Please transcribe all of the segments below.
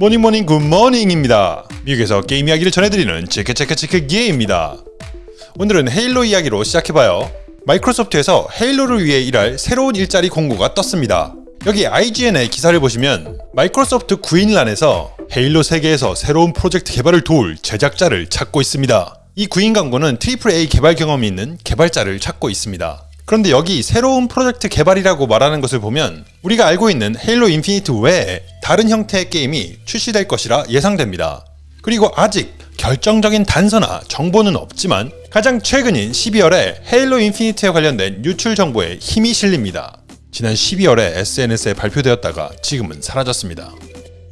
morning morning good morning입니다. 미국에서 게임 이야기를 전해드리는 체크체크체크 기회입니다. 오늘은 헤일로 이야기로 시작해봐요. 마이크로소프트에서 헤일로를 위해 일할 새로운 일자리 공고가 떴습니다. 여기 IGN의 기사를 보시면 마이크로소프트 구인란에서 헤일로 세계에서 새로운 프로젝트 개발을 도울 제작자를 찾고 있습니다. 이 구인 광고는 AAA 개발 경험이 있는 개발자를 찾고 있습니다. 그런데 여기 새로운 프로젝트 개발이라고 말하는 것을 보면 우리가 알고 있는 헤일로 인피니트 외에 다른 형태의 게임이 출시될 것이라 예상됩니다. 그리고 아직 결정적인 단서나 정보는 없지만 가장 최근인 12월에 헤일로 인피니트에 관련된 유출 정보에 힘이 실립니다. 지난 12월에 SNS에 발표되었다가 지금은 사라졌습니다.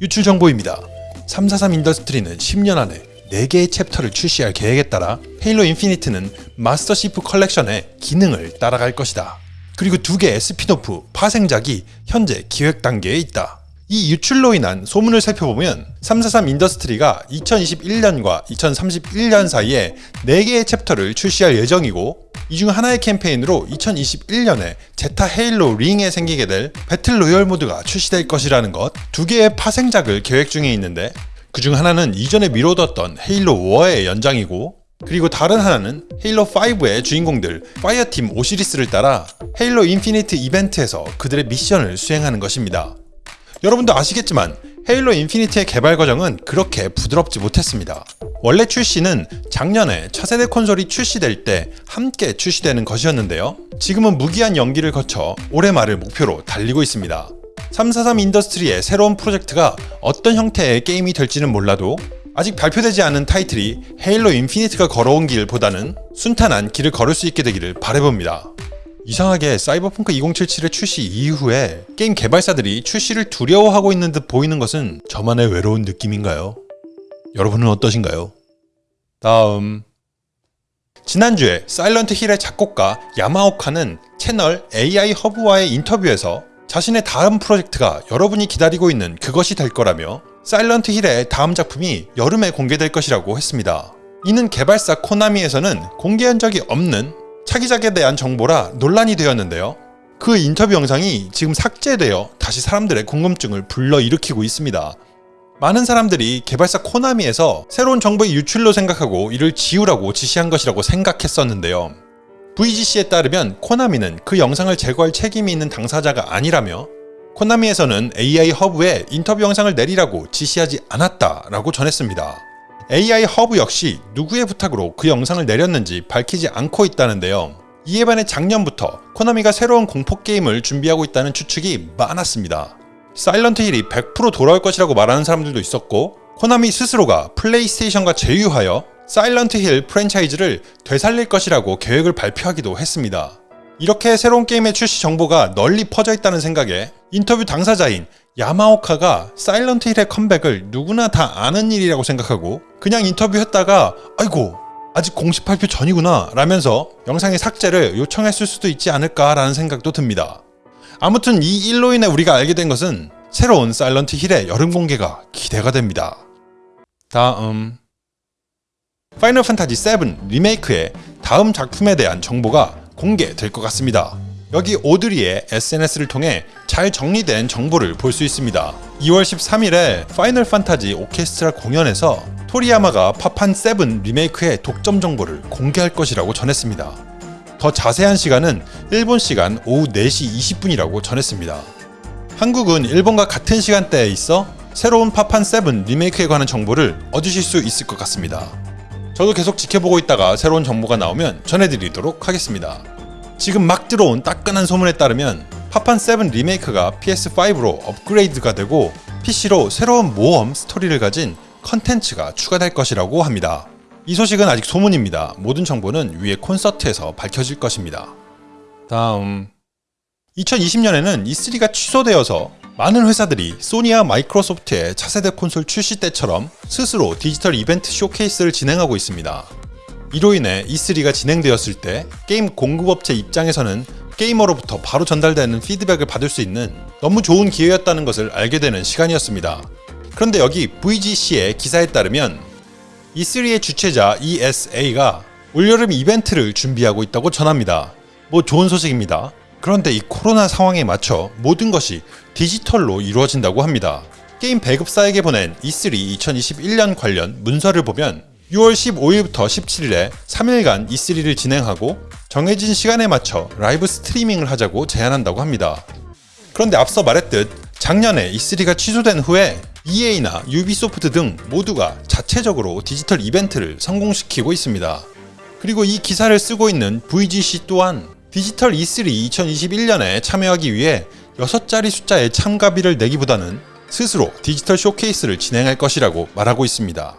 유출 정보입니다. 343 인더스트리는 10년 안에 4개의 챕터를 출시할 계획에 따라 헤일로 인피니트는 마스터 치프 컬렉션의 기능을 따라갈 것이다. 그리고 두 개의 스피노프, 파생작이 현재 기획 단계에 있다. 이 유출로 인한 소문을 살펴보면 343 인더스트리가 2021년과 2031년 사이에 4개의 챕터를 출시할 예정이고 이 중 하나의 캠페인으로 2021년에 제타 헤일로 링에 생기게 될 배틀 로열 모드가 출시될 것이라는 것, 두 개의 파생작을 계획 중에 있는데 그중 하나는 이전에 미뤄뒀던 헤일로 5의 연장이고 그리고 다른 하나는 헤일로 5의 주인공들 파이어팀 오시리스를 따라 헤일로 인피니트 이벤트에서 그들의 미션을 수행하는 것입니다. 여러분도 아시겠지만 헤일로 인피니트의 개발 과정은 그렇게 부드럽지 못했습니다. 원래 출시는 작년에 차세대 콘솔이 출시될 때 함께 출시되는 것이었는데요. 지금은 무기한 연기를 거쳐 올해 말을 목표로 달리고 있습니다. 343 인더스트리의 새로운 프로젝트가 어떤 형태의 게임이 될지는 몰라도 아직 발표되지 않은 타이틀이 헤일로 인피니트가 걸어온 길보다는 순탄한 길을 걸을 수 있게 되기를 바라봅니다. 이상하게 사이버펑크 2077의 출시 이후에 게임 개발사들이 출시를 두려워하고 있는 듯 보이는 것은 저만의 외로운 느낌인가요? 여러분은 어떠신가요? 다음 지난주에 사일런트 힐의 작곡가 야마오카는 채널 AI 허브와의 인터뷰에서 자신의 다음 프로젝트가 여러분이 기다리고 있는 그것이 될 거라며 사일런트 힐의 다음 작품이 여름에 공개될 것이라고 했습니다. 이는 개발사 코나미에서는 공개한 적이 없는 차기작에 대한 정보라 논란이 되었는데요. 그 인터뷰 영상이 지금 삭제되어 다시 사람들의 궁금증을 불러일으키고 있습니다. 많은 사람들이 개발사 코나미에서 새로운 정보의 유출로 생각하고 이를 지우라고 지시한 것이라고 생각했었는데요. VGC에 따르면 코나미는 그 영상을 제거할 책임이 있는 당사자가 아니라며 코나미에서는 AI 허브에 인터뷰 영상을 내리라고 지시하지 않았다라고 전했습니다. AI 허브 역시 누구의 부탁으로 그 영상을 내렸는지 밝히지 않고 있다는데요. 이에 반해 작년부터 코나미가 새로운 공포 게임을 준비하고 있다는 추측이 많았습니다. 사일런트 힐이 100% 돌아올 것이라고 말하는 사람들도 있었고 코나미 스스로가 플레이스테이션과 제휴하여 사일런트 힐 프랜차이즈를 되살릴 것이라고 계획을 발표하기도 했습니다. 이렇게 새로운 게임의 출시 정보가 널리 퍼져 있다는 생각에 인터뷰 당사자인 야마오카가 사일런트 힐의 컴백을 누구나 다 아는 일이라고 생각하고 그냥 인터뷰했다가 아이고 아직 공식 발표 전이구나 라면서 영상의 삭제를 요청했을 수도 있지 않을까 라는 생각도 듭니다. 아무튼 이 일로 인해 우리가 알게 된 것은 새로운 사일런트 힐의 여름 공개가 기대가 됩니다. 다음 파이널 판타지 7 리메이크의 다음 작품에 대한 정보가 공개될 것 같습니다. 여기 오드리의 SNS를 통해 잘 정리된 정보를 볼 수 있습니다. 2월 13일에 파이널 판타지 오케스트라 공연에서 토리야마가 파판 7 리메이크의 독점 정보를 공개할 것이라고 전했습니다. 더 자세한 시간은 일본 시간 오후 4시 20분이라고 전했습니다. 한국은 일본과 같은 시간대에 있어 새로운 파판 7 리메이크에 관한 정보를 얻으실 수 있을 것 같습니다. 저도 계속 지켜보고 있다가 새로운 정보가 나오면 전해드리도록 하겠습니다. 지금 막 들어온 따끈한 소문에 따르면 파판 7 리메이크가 PS5로 업그레이드가 되고 PC로 새로운 모험 스토리를 가진 컨텐츠가 추가될 것이라고 합니다. 이 소식은 아직 소문입니다. 모든 정보는 위에 콘서트에서 밝혀질 것입니다. 다음 2020년에는 E3가 취소되어서 많은 회사들이 소니와 마이크로소프트의 차세대 콘솔 출시 때처럼 스스로 디지털 이벤트 쇼케이스를 진행하고 있습니다. 이로 인해 E3가 진행되었을 때 게임 공급업체 입장에서는 게이머로부터 바로 전달되는 피드백을 받을 수 있는 너무 좋은 기회였다는 것을 알게 되는 시간이었습니다. 그런데 여기 VGC의 기사에 따르면 E3의 주최자 ESA가 올여름 이벤트를 준비하고 있다고 전합니다. 뭐 좋은 소식입니다. 그런데 이 코로나 상황에 맞춰 모든 것이 디지털로 이루어진다고 합니다. 게임 배급사에게 보낸 E3 2021년 관련 문서를 보면 6월 15일부터 17일에 3일간 E3를 진행하고 정해진 시간에 맞춰 라이브 스트리밍을 하자고 제안한다고 합니다. 그런데 앞서 말했듯 작년에 E3가 취소된 후에 EA나 유비소프트 등 모두가 자체적으로 디지털 이벤트를 성공시키고 있습니다. 그리고 이 기사를 쓰고 있는 VGC 또한 디지털 E3 2021년에 참여하기 위해 6자리 숫자의 참가비를 내기보다는 스스로 디지털 쇼케이스를 진행할 것이라고 말하고 있습니다.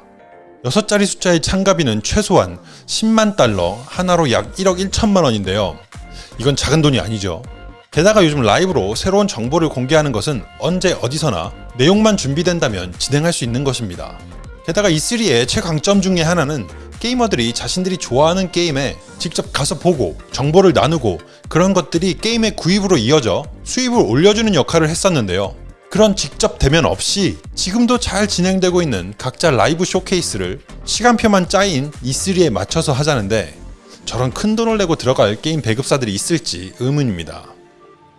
6자리 숫자의 참가비는 최소한 10만 달러, 하나로 약 1억 1천만 원인데요. 이건 작은 돈이 아니죠. 게다가 요즘 라이브로 새로운 정보를 공개하는 것은 언제 어디서나 내용만 준비된다면 진행할 수 있는 것입니다. 게다가 E3의 최강점 중에 하나는 게이머들이 자신들이 좋아하는 게임에 직접 가서 보고 정보를 나누고 그런 것들이 게임의 구입으로 이어져 수입을 올려주는 역할을 했었는데요. 그런 직접 대면 없이 지금도 잘 진행되고 있는 각자 라이브 쇼케이스를 시간표만 짜인 E3에 맞춰서 하자는데 저런 큰 돈을 내고 들어갈 게임 배급사들이 있을지 의문입니다.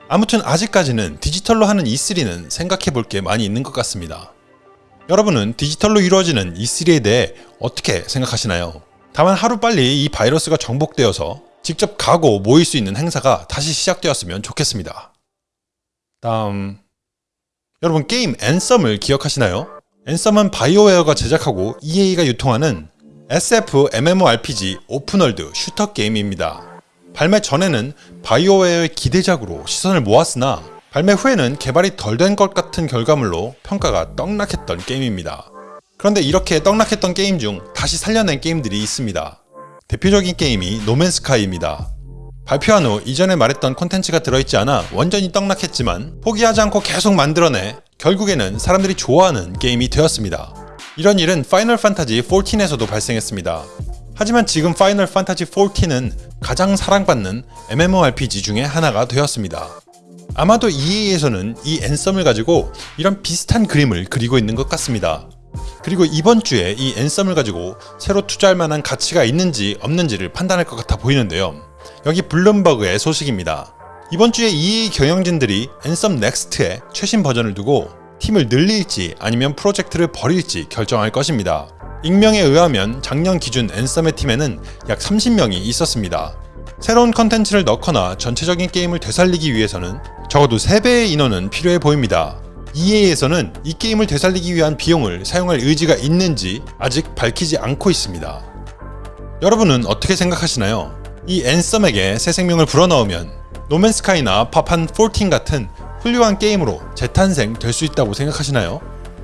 아무튼 아직까지는 디지털로 하는 E3는 생각해 볼 게 많이 있는 것 같습니다. 여러분은 디지털로 이루어지는 E3에 대해 어떻게 생각하시나요? 다만 하루빨리 이 바이러스가 정복되어서 직접 가고 모일 수 있는 행사가 다시 시작되었으면 좋겠습니다. 다음 여러분 게임 앤썸을 기억하시나요? 앤썸은 바이오웨어가 제작하고 EA가 유통하는 SF MMORPG 오픈월드 슈터 게임입니다. 발매 전에는 바이오웨어의 기대작으로 시선을 모았으나 발매 후에는 개발이 덜 된 것 같은 결과물로 평가가 떡락했던 게임입니다. 그런데 이렇게 떡락했던 게임 중 다시 살려낸 게임들이 있습니다. 대표적인 게임이 노맨스카이입니다. 발표한 후 이전에 말했던 콘텐츠가 들어있지 않아 완전히 떡락했지만 포기하지 않고 계속 만들어내 결국에는 사람들이 좋아하는 게임이 되었습니다. 이런 일은 파이널 판타지 14에서도 발생했습니다. 하지만 지금 파이널 판타지 14는 가장 사랑받는 MMORPG 중에 하나가 되었습니다. 아마도 EA에서는 이 앤썸을 가지고 이런 비슷한 그림을 그리고 있는 것 같습니다. 그리고 이번 주에 이 앤썸을 가지고 새로 투자할 만한 가치가 있는지 없는지를 판단할 것 같아 보이는데요. 여기 블룸버그의 소식입니다. 이번 주에 EA 경영진들이 앤썸 넥스트의 최신 버전을 두고 팀을 늘릴지 아니면 프로젝트를 버릴지 결정할 것입니다. 익명에 의하면 작년 기준 앤썸의 팀에는 약 30명이 있었습니다. 새로운 컨텐츠를 넣거나 전체적인 게임을 되살리기 위해서는 적어도 3배의 인원은 필요해 보입니다. EA에서는 이 게임을 되살리기 위한 비용을 사용할 의지가 있는지 아직 밝히지 않고 있습니다. 여러분은 어떻게 생각하시나요? 이 앤썸에게 새 생명을 불어넣으면 노맨스카이나 파판 14 같은 훌륭한 게임으로 재탄생 될 수 있다고 생각하시나요?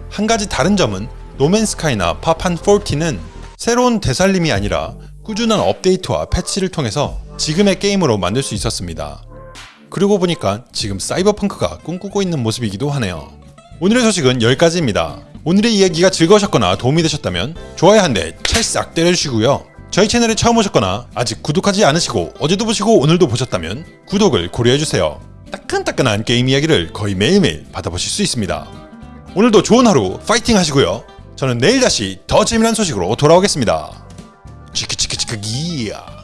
한 가지 다른 점은 노맨스카이나 파판 14는 새로운 되살림이 아니라 꾸준한 업데이트와 패치를 통해서 지금의 게임으로 만들 수 있었습니다. 그러고 보니까 지금 사이버펑크가 꿈꾸고 있는 모습이기도 하네요. 오늘의 소식은 여기까지입니다. 오늘의 이야기가 즐거우셨거나 도움이 되셨다면 좋아요 한 대 찰싹 때려주시고요. 저희 채널에 처음 오셨거나 아직 구독하지 않으시고 어제도 보시고 오늘도 보셨다면 구독을 고려해주세요. 따끈따끈한 게임 이야기를 거의 매일매일 받아보실 수 있습니다. 오늘도 좋은 하루 파이팅 하시고요. 저는 내일 다시 더 재미난 소식으로 돌아오겠습니다. 치크치크치크 기야